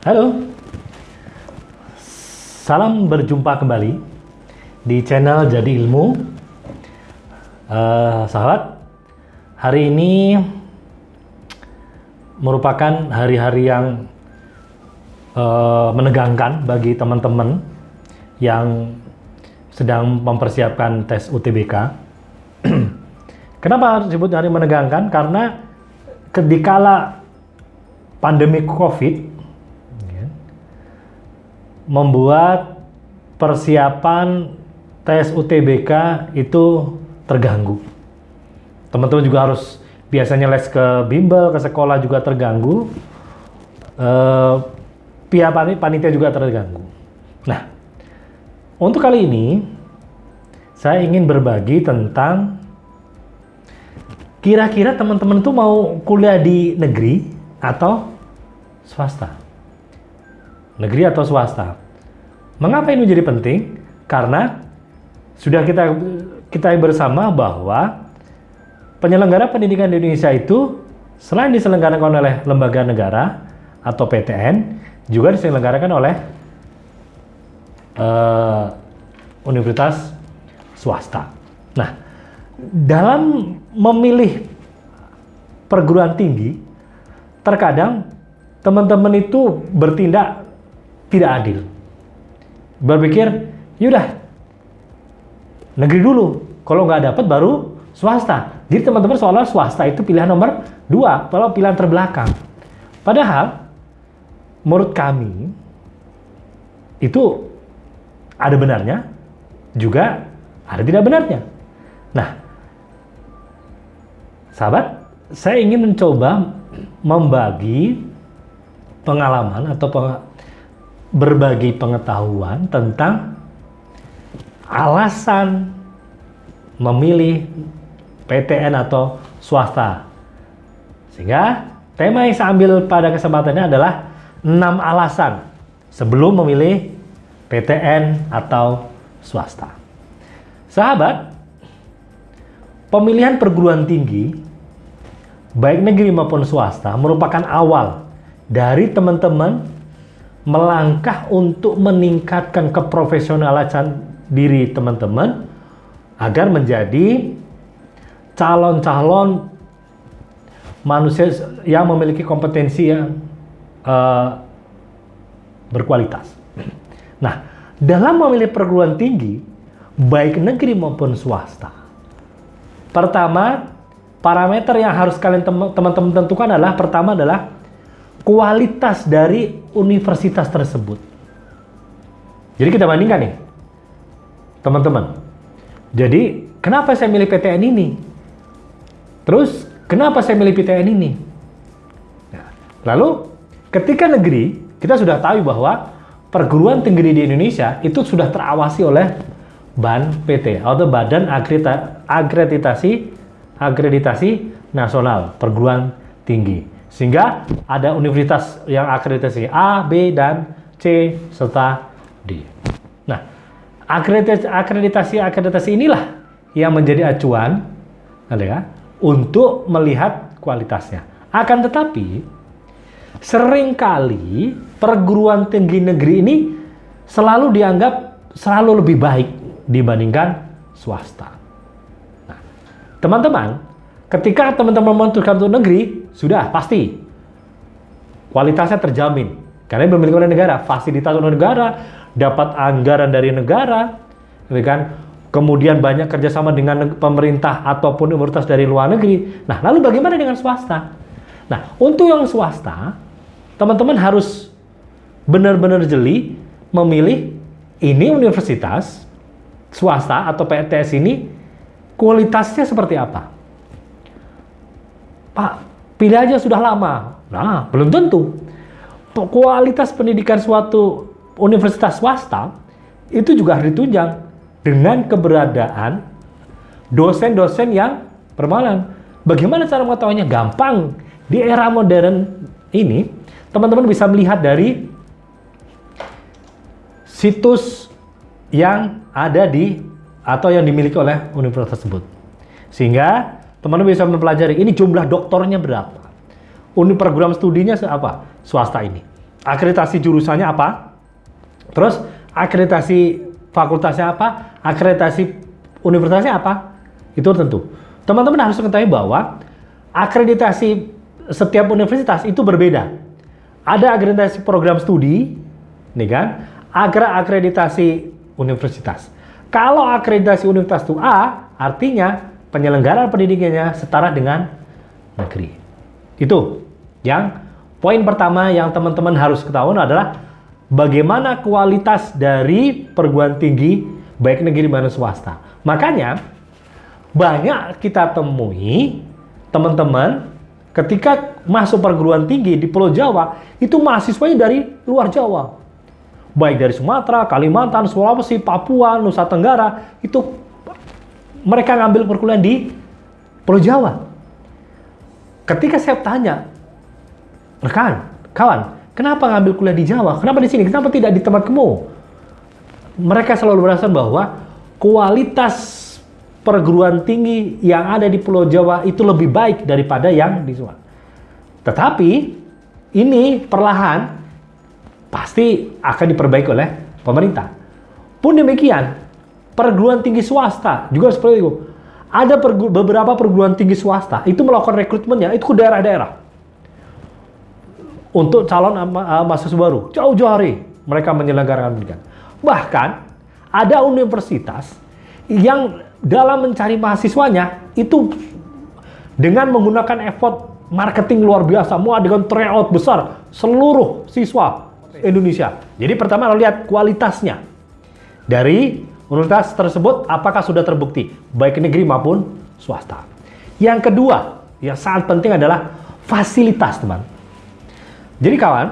Halo, salam berjumpa kembali di channel Jadi Ilmu. Eh, sahabat, hari ini merupakan hari-hari yang eh, menegangkan bagi teman-teman yang sedang mempersiapkan tes UTBK. Kenapa disebut hari menegangkan? Karena ketika pandemi COVID membuat persiapan tes UTBK itu terganggu. Teman-teman juga harus biasanya les ke bimbel, ke sekolah juga terganggu. Eh, pihak pani- panitia juga terganggu. Nah, untuk kali ini saya ingin berbagi tentang kira-kira teman-teman itu mau kuliah di negeri atau swasta? Negeri atau swasta? Mengapa ini menjadi penting? Karena sudah kita kita bersama bahwa penyelenggara pendidikan di Indonesia itu selain diselenggarakan oleh lembaga negara atau PTN, juga diselenggarakan oleh eh, universitas swasta. Nah, dalam memilih perguruan tinggi, terkadang teman-teman itu bertindak tidak adil. Berpikir, yaudah, negeri dulu. Kalau nggak dapat baru swasta. Jadi teman-teman seolah swasta itu pilihan nomor dua, kalau pilihan terbelakang. Padahal, menurut kami, itu ada benarnya, juga ada tidak benarnya. Nah, sahabat, saya ingin mencoba membagi pengalaman atau berbagi pengetahuan tentang alasan memilih PTN atau swasta. Sehingga tema yang saya ambil pada kesempatannya adalah 6 alasan sebelum memilih PTN atau swasta. Sahabat, pemilihan perguruan tinggi baik negeri maupun swasta merupakan awal dari teman-teman melangkah untuk meningkatkan keprofesionalan diri teman-teman agar menjadi calon-calon manusia yang memiliki kompetensi yang eh, berkualitas. Nah, dalam memilih perguruan tinggi, baik negeri maupun swasta, pertama parameter yang harus kalian tem- teman-teman tentukan adalah pertama adalah kualitas dari universitas tersebut. Jadi kita bandingkan nih, teman-teman. Jadi kenapa saya milih PTN ini? Terus kenapa saya milih PTN ini? Nah, lalu ketika negeri kita sudah tahu bahwa perguruan tinggi di Indonesia itu sudah terawasi oleh BAN PT atau Badan Akredita- Akreditasi Akreditasi Nasional Perguruan Tinggi. Sehingga ada universitas yang akreditasi A, B, dan C serta D. Nah, akreditasi akreditasi, akreditasi inilah yang menjadi acuan ya, untuk melihat kualitasnya. Akan tetapi sering kali perguruan tinggi negeri ini selalu dianggap selalu lebih baik dibandingkan swasta. Nah, teman-teman, ketika teman-teman memutuskan untuk negeri, sudah pasti kualitasnya terjamin. Karena dimiliki oleh negara, fasilitas oleh negara, dapat anggaran dari negara, gitu kan? Kemudian banyak kerjasama dengan pemerintah ataupun universitas dari luar negeri. Nah, lalu bagaimana dengan swasta? Nah, untuk yang swasta, teman-teman harus benar-benar jeli memilih ini universitas swasta atau PTS ini kualitasnya seperti apa. Pak, pilih aja sudah lama. Nah, belum tentu. Kualitas pendidikan suatu universitas swasta itu juga harus ditunjang dengan keberadaan dosen-dosen yang bermalan. Bagaimana cara mengetahuinya? Gampang. Di era modern ini, teman-teman bisa melihat dari situs yang ada di atau yang dimiliki oleh universitas tersebut. Sehingga teman-teman bisa mempelajari ini jumlah doktornya berapa. Uni program studinya apa? Swasta ini. akreditasi jurusannya apa, terus akreditasi fakultasnya apa, akreditasi universitasnya apa, itu tentu. Teman-teman harus mengetahui bahwa akreditasi setiap universitas itu berbeda. Ada akreditasi program studi, nih kan? Agra akreditasi universitas. Kalau akreditasi universitas itu A, artinya penyelenggaraan pendidikannya setara dengan negeri. Itu yang poin pertama yang teman-teman harus ketahui adalah bagaimana kualitas dari perguruan tinggi baik negeri maupun swasta. Makanya banyak kita temui teman-teman ketika masuk perguruan tinggi di Pulau Jawa itu mahasiswanya dari luar Jawa baik dari Sumatera, Kalimantan, Sulawesi, Papua, Nusa Tenggara, itu mereka ngambil perkuliahan di Pulau Jawa. Ketika saya tanya, rekan, kawan, kenapa ngambil kuliah di Jawa? Kenapa di sini? Kenapa tidak di tempat kamu? Mereka selalu berasal bahwa kualitas perguruan tinggi yang ada di Pulau Jawa itu lebih baik daripada yang di Sumatera. Tetapi ini perlahan pasti akan diperbaiki oleh pemerintah. Pun demikian, perguruan tinggi swasta juga seperti itu. Ada pergu beberapa perguruan tinggi swasta itu melakukan rekrutmennya itu ke daerah-daerah untuk calon uh, mahasiswa baru. Jauh-jauh hari mereka menyelenggarakan pendidikan. Bahkan ada universitas yang dalam mencari mahasiswanya itu dengan menggunakan effort marketing luar biasa, mau dengan tryout besar seluruh siswa Indonesia. Jadi pertama lihat kualitasnya dari universitas tersebut apakah sudah terbukti baik negeri maupun swasta. Yang kedua yang sangat penting adalah fasilitas teman. Jadi kawan,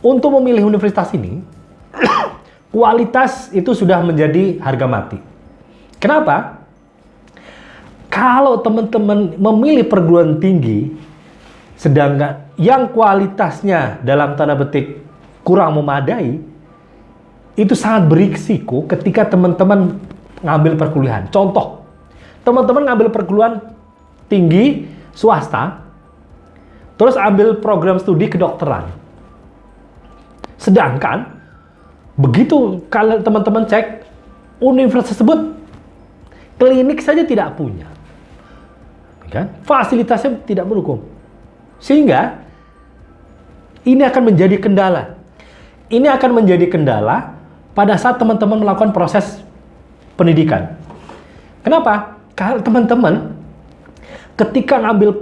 untuk memilih universitas ini kualitas itu sudah menjadi harga mati. Kenapa? Kalau teman-teman memilih perguruan tinggi sedangkan yang kualitasnya dalam tanda petik kurang memadai, itu sangat berisiko ketika teman-teman ngambil perkuliahan. Contoh, teman-teman ngambil perguruan tinggi swasta, terus ambil program studi kedokteran. Sedangkan, begitu kalau teman-teman cek, universitas tersebut klinik saja tidak punya. Kan? Fasilitasnya tidak mendukung. Sehingga ini akan menjadi kendala. Ini akan menjadi kendala pada saat teman-teman melakukan proses pendidikan. Kenapa? Karena teman-teman ketika ngambil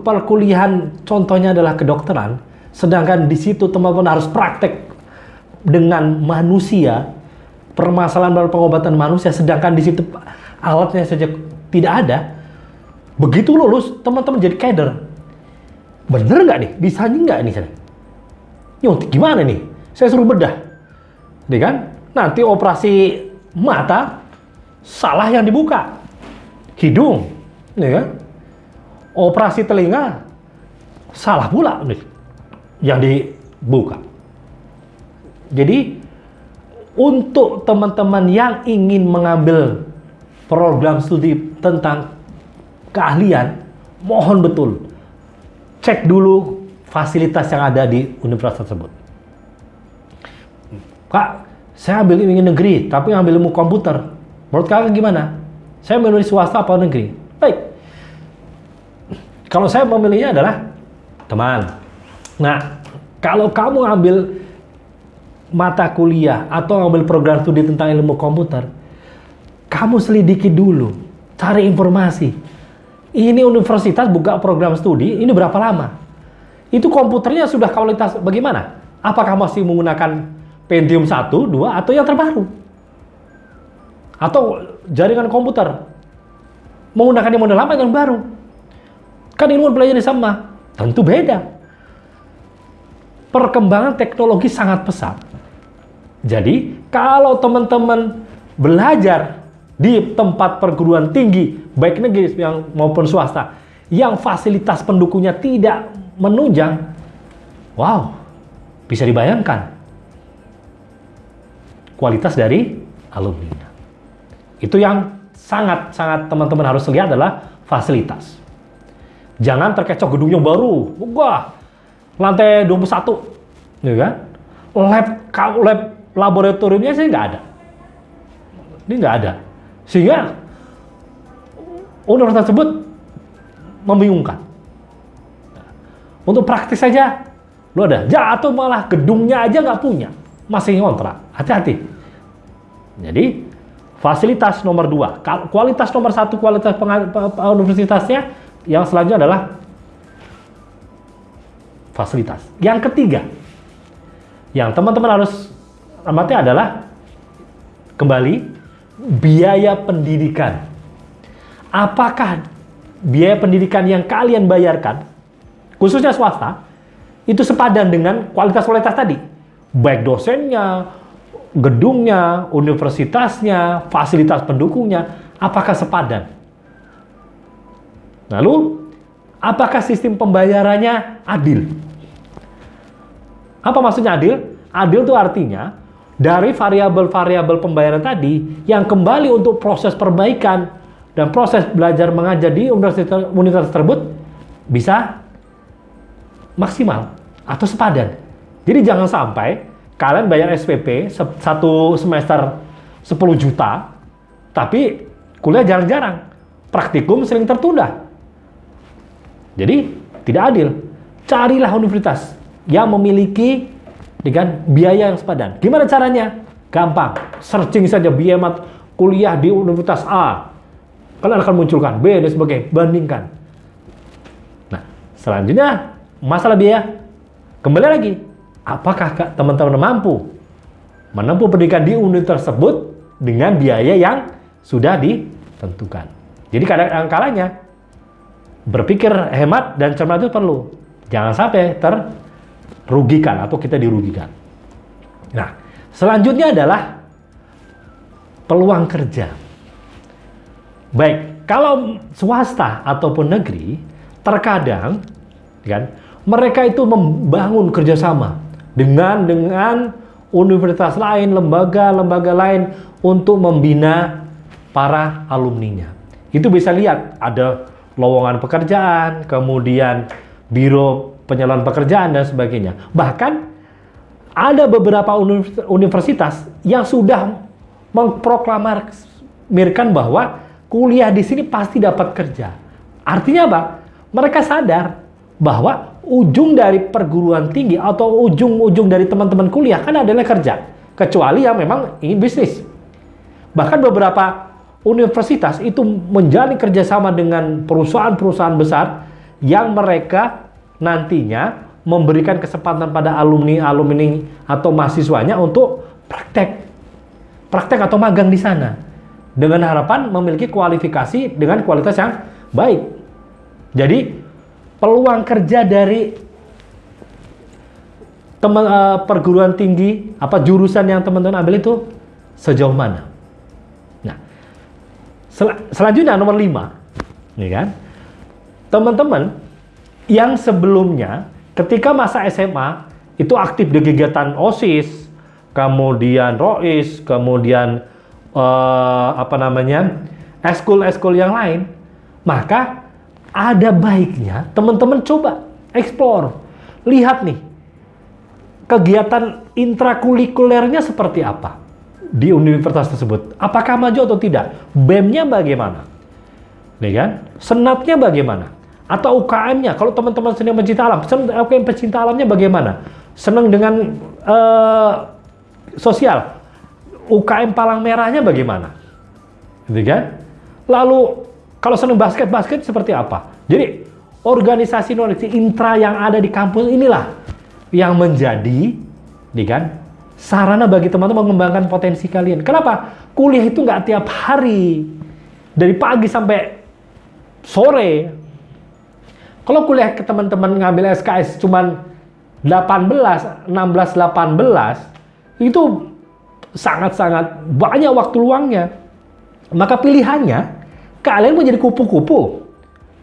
perkuliahan contohnya adalah kedokteran, sedangkan di situ teman-teman harus praktek dengan manusia, permasalahan dalam pengobatan manusia, sedangkan di situ alatnya saja tidak ada. Begitu lulus, teman-teman jadi kader bener nggak nih? Bisa nggak nih? Yo, gimana nih? Saya suruh bedah. Nih kan? Nanti operasi mata salah yang dibuka. Hidung, kan? Operasi telinga salah pula nih yang dibuka. Jadi untuk teman-teman yang ingin mengambil program studi tentang keahlian, mohon betul cek dulu fasilitas yang ada di universitas tersebut. Kak, saya ambil ilmu negeri, tapi ambil ilmu komputer. Menurut kakak gimana? Saya memilih swasta atau negeri? Baik. Kalau saya memilihnya adalah teman. Nah, kalau kamu ambil mata kuliah atau ambil program studi tentang ilmu komputer, kamu selidiki dulu, cari informasi, ini universitas buka program studi, ini berapa lama? Itu komputernya sudah kualitas bagaimana? Apakah masih menggunakan Pentium 1, 2, atau yang terbaru? Atau jaringan komputer? Menggunakan yang model lama yang baru? Kan ilmu belajar sama? Tentu beda. Perkembangan teknologi sangat pesat. Jadi, kalau teman-teman belajar di tempat perguruan tinggi, baik negeri yang maupun swasta, yang fasilitas pendukungnya tidak menunjang, wow, bisa dibayangkan kualitas dari alumni. Itu yang sangat-sangat teman-teman harus lihat adalah fasilitas. Jangan terkecoh gedungnya baru, wah, lantai 21, ya kan? Lab, lab laboratoriumnya sih nggak ada. Ini nggak ada. Sehingga universitas tersebut membingungkan. Untuk praktis saja, lu ada. Ya, atau malah gedungnya aja nggak punya. Masih ngontrak. Hati-hati. Jadi, fasilitas nomor dua. Kualitas nomor satu, kualitas universitasnya. Yang selanjutnya adalah fasilitas. Yang ketiga, yang teman-teman harus amati adalah kembali biaya pendidikan. Apakah biaya pendidikan yang kalian bayarkan, khususnya swasta, itu sepadan dengan kualitas-kualitas tadi? Baik dosennya, gedungnya, universitasnya, fasilitas pendukungnya, apakah sepadan? Lalu, apakah sistem pembayarannya adil? Apa maksudnya adil? Adil itu artinya dari variabel-variabel pembayaran tadi yang kembali untuk proses perbaikan dan proses belajar mengajar di universitas, tersebut bisa maksimal atau sepadan. Jadi jangan sampai kalian bayar SPP satu semester 10 juta, tapi kuliah jarang-jarang. Praktikum sering tertunda. Jadi tidak adil. Carilah universitas yang memiliki dengan biaya yang sepadan. Gimana caranya? Gampang. Searching saja biaya kuliah di Universitas A. Kalian akan munculkan B dan sebagainya. Bandingkan. Nah, selanjutnya masalah biaya. Kembali lagi, apakah teman-teman mampu menempuh pendidikan di universitas tersebut dengan biaya yang sudah ditentukan. Jadi kadang-kalanya berpikir hemat dan cermat itu perlu. Jangan sampai ter rugikan atau kita dirugikan. Nah, selanjutnya adalah peluang kerja. Baik, kalau swasta ataupun negeri, terkadang kan mereka itu membangun kerjasama dengan dengan universitas lain, lembaga-lembaga lain untuk membina para alumninya. Itu bisa lihat ada lowongan pekerjaan, kemudian biro penyaluran pekerjaan dan sebagainya. Bahkan ada beberapa universitas yang sudah memproklamirkan bahwa kuliah di sini pasti dapat kerja. Artinya apa? Mereka sadar bahwa ujung dari perguruan tinggi atau ujung-ujung dari teman-teman kuliah kan adalah kerja. Kecuali yang memang ingin bisnis. Bahkan beberapa universitas itu menjalin kerjasama dengan perusahaan-perusahaan besar yang mereka nantinya memberikan kesempatan pada alumni-alumni atau mahasiswanya untuk praktek praktek atau magang di sana dengan harapan memiliki kualifikasi dengan kualitas yang baik. Jadi peluang kerja dari teman uh, perguruan tinggi apa jurusan yang teman-teman ambil itu sejauh mana? Nah, sel selanjutnya nomor 5 nih kan. Teman-teman yang sebelumnya ketika masa SMA itu aktif di kegiatan OSIS, kemudian ROIS, kemudian uh, apa namanya eskul-eskul yang lain, maka ada baiknya teman-teman coba eksplor, lihat nih kegiatan intrakurikulernya seperti apa di universitas tersebut. Apakah maju atau tidak? BEM-nya bagaimana? Nih kan? Senatnya bagaimana? Atau UKM-nya, kalau teman-teman senang pencinta alam, UKM pencinta alamnya bagaimana? Senang dengan uh, sosial, UKM Palang Merahnya bagaimana? Gitu kan? Lalu kalau senang basket, basket seperti apa? Jadi organisasi organisasi intra yang ada di kampus inilah yang menjadi, nih kan, sarana bagi teman-teman mengembangkan potensi kalian. Kenapa? Kuliah itu nggak tiap hari, dari pagi sampai sore, kalau kuliah ke teman-teman ngambil SKS cuman 18, 16, 18, itu sangat-sangat banyak waktu luangnya. Maka pilihannya, kalian mau jadi kupu-kupu.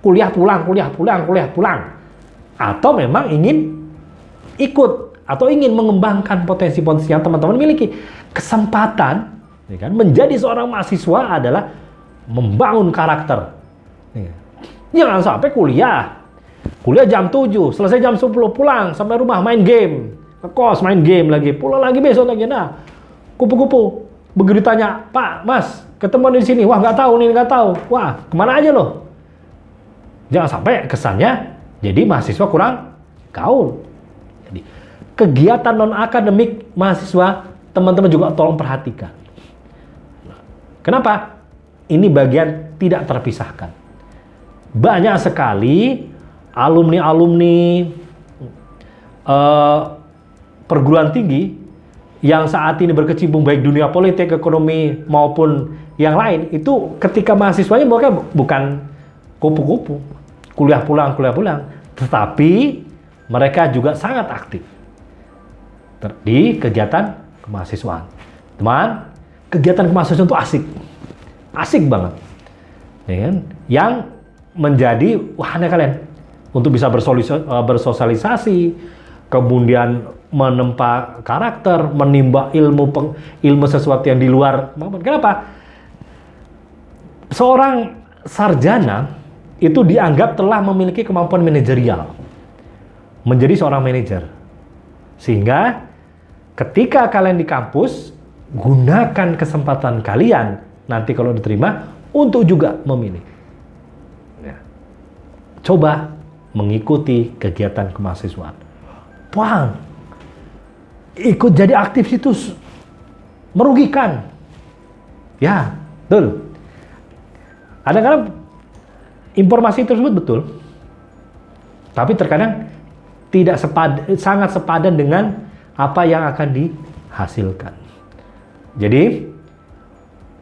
Kuliah pulang, kuliah pulang, kuliah pulang. Atau memang ingin ikut atau ingin mengembangkan potensi-potensi yang teman-teman miliki. Kesempatan ya kan, menjadi seorang mahasiswa adalah membangun karakter. Ya. Jangan sampai kuliah Kuliah jam 7, selesai jam 10 pulang sampai rumah main game. Ke kos main game lagi, pulang lagi besok lagi. Nah, kupu-kupu. Begitu tanya, Pak, Mas, ketemu di sini. Wah, nggak tahu nih, nggak tahu. Wah, ke mana aja loh? Jangan sampai kesannya jadi mahasiswa kurang gaul. Jadi, kegiatan non-akademik mahasiswa, teman-teman juga tolong perhatikan. Kenapa? Ini bagian tidak terpisahkan. Banyak sekali alumni-alumni uh, perguruan tinggi yang saat ini berkecimpung baik dunia politik, ekonomi maupun yang lain itu ketika mahasiswanya mereka bukan kupu-kupu, kuliah pulang, kuliah pulang, tetapi mereka juga sangat aktif di kegiatan kemahasiswaan. Teman, kegiatan kemahasiswaan itu asik, asik banget, ya kan? Yang menjadi wahana kalian untuk bisa eh, bersosialisasi, kemudian menempa karakter, menimba ilmu peng, ilmu sesuatu yang di luar. Kenapa? Seorang sarjana itu dianggap telah memiliki kemampuan manajerial menjadi seorang manajer. Sehingga ketika kalian di kampus, gunakan kesempatan kalian nanti kalau diterima untuk juga memilih. Ya. Coba mengikuti kegiatan kemahasiswaan. Wah, ikut jadi aktif itu merugikan. Ya, betul. Ada kadang informasi tersebut betul, tapi terkadang tidak sepad, sangat sepadan dengan apa yang akan dihasilkan. Jadi,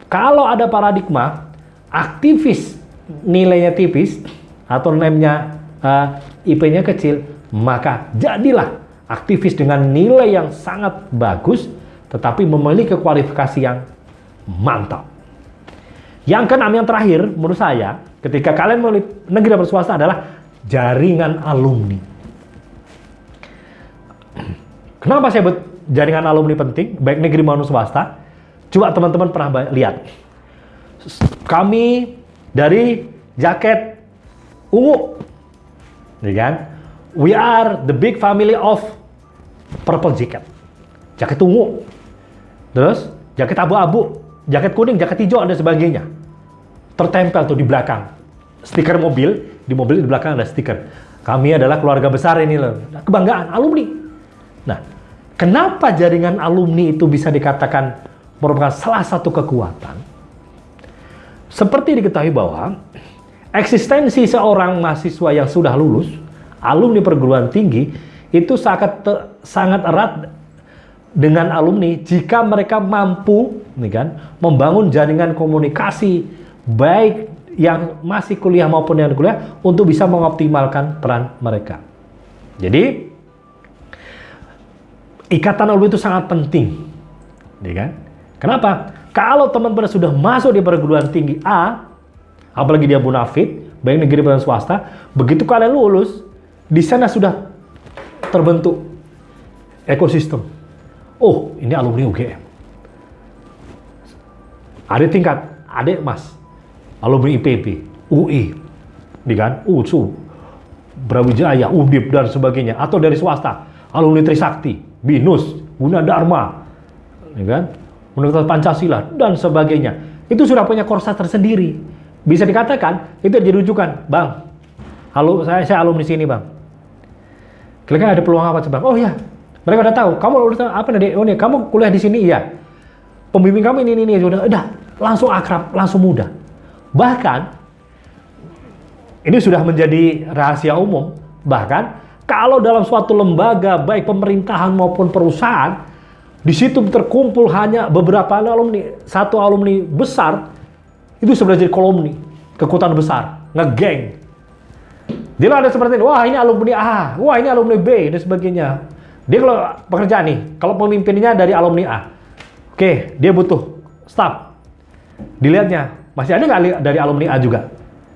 kalau ada paradigma aktivis nilainya tipis atau nilainya uh, IP-nya kecil, maka jadilah aktivis dengan nilai yang sangat bagus, tetapi memiliki kualifikasi yang mantap. Yang keenam yang terakhir, menurut saya, ketika kalian memilih negeri dan swasta adalah jaringan alumni. Kenapa saya buat jaringan alumni penting, baik negeri maupun swasta? Coba teman-teman pernah lihat. Kami dari jaket ungu ya kan? We are the big family of purple jacket. Jaket ungu. Terus jaket abu-abu, jaket kuning, jaket hijau dan sebagainya. Tertempel tuh di belakang. Stiker mobil, di mobil di belakang ada stiker. Kami adalah keluarga besar ini loh. Kebanggaan alumni. Nah, kenapa jaringan alumni itu bisa dikatakan merupakan salah satu kekuatan? Seperti diketahui bahwa eksistensi seorang mahasiswa yang sudah lulus, alumni perguruan tinggi, itu sangat sangat erat dengan alumni jika mereka mampu nih kan, membangun jaringan komunikasi baik yang masih kuliah maupun yang kuliah untuk bisa mengoptimalkan peran mereka. Jadi ikatan alumni itu sangat penting, ya kan? Kenapa? Kalau teman-teman sudah masuk di perguruan tinggi A, apalagi dia munafik, baik negeri maupun swasta, begitu kalian lulus, di sana sudah terbentuk ekosistem. Oh, ini alumni UGM. Ada tingkat, adik mas, alumni IPB, UI, di kan, USU, Brawijaya, UNDIP, dan sebagainya. Atau dari swasta, alumni Trisakti, BINUS, Gunadarma, ya kan, Universitas Pancasila, dan sebagainya. Itu sudah punya korsa tersendiri bisa dikatakan itu jadi rujukan, Bang. Halo, saya saya alumni sini, Bang. Kira-kira ada peluang apa, Bang? Oh ya, mereka udah tahu. Kamu udah apa nih? Oh nih, kamu kuliah di sini, iya. Pembimbing kamu ini ini, ini sudah, udah langsung akrab, langsung mudah. Bahkan ini sudah menjadi rahasia umum. Bahkan kalau dalam suatu lembaga baik pemerintahan maupun perusahaan di situ terkumpul hanya beberapa alumni, satu alumni besar itu sebenarnya jadi kolomni, kekuatan besar, ngegeng. Dia ada seperti ini, wah ini alumni A, wah ini alumni B, dan sebagainya. Dia kalau pekerjaan nih, kalau pemimpinnya dari alumni A, oke, dia butuh staff. Dilihatnya, masih ada nggak dari alumni A juga?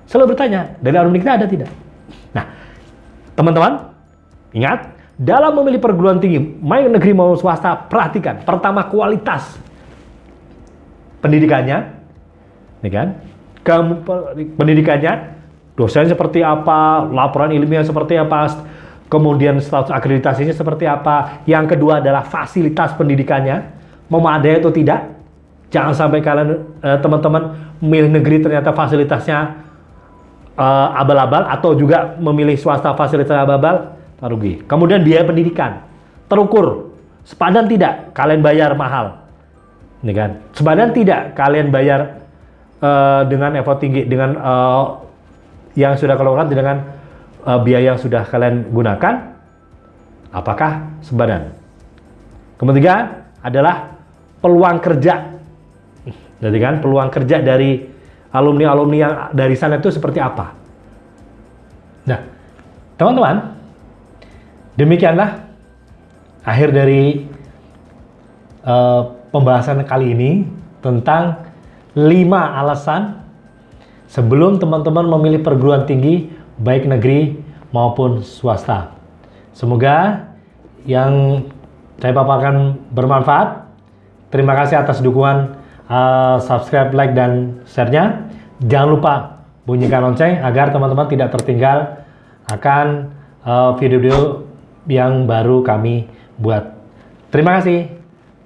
Selalu bertanya, dari alumni kita ada tidak? Nah, teman-teman, ingat, dalam memilih perguruan tinggi, main negeri maupun swasta, perhatikan. Pertama, kualitas pendidikannya, ya kan? Ke pendidikannya, dosen seperti apa, laporan ilmiah seperti apa, kemudian status akreditasinya seperti apa. Yang kedua adalah fasilitas pendidikannya, memadai atau tidak. Jangan sampai kalian eh, teman-teman milih negeri ternyata fasilitasnya eh, abal-abal atau juga memilih swasta fasilitas abal-abal, rugi. Kemudian biaya pendidikan terukur, sepadan tidak kalian bayar mahal, ini kan? Sepadan tidak kalian bayar uh, dengan effort tinggi dengan yang sudah keluarkan dengan uh, biaya yang sudah kalian gunakan, apakah sebadan? Ketiga adalah peluang kerja. Jadi kan peluang kerja dari alumni-alumni yang dari sana itu seperti apa? Nah, teman-teman, demikianlah akhir dari uh, pembahasan kali ini tentang 5 alasan sebelum teman-teman memilih perguruan tinggi baik negeri maupun swasta. Semoga yang saya paparkan bermanfaat. Terima kasih atas dukungan uh, subscribe, like, dan share-nya. Jangan lupa bunyikan lonceng agar teman-teman tidak tertinggal akan uh, video-video uh, yang baru kami buat. Terima kasih.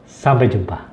Sampai jumpa.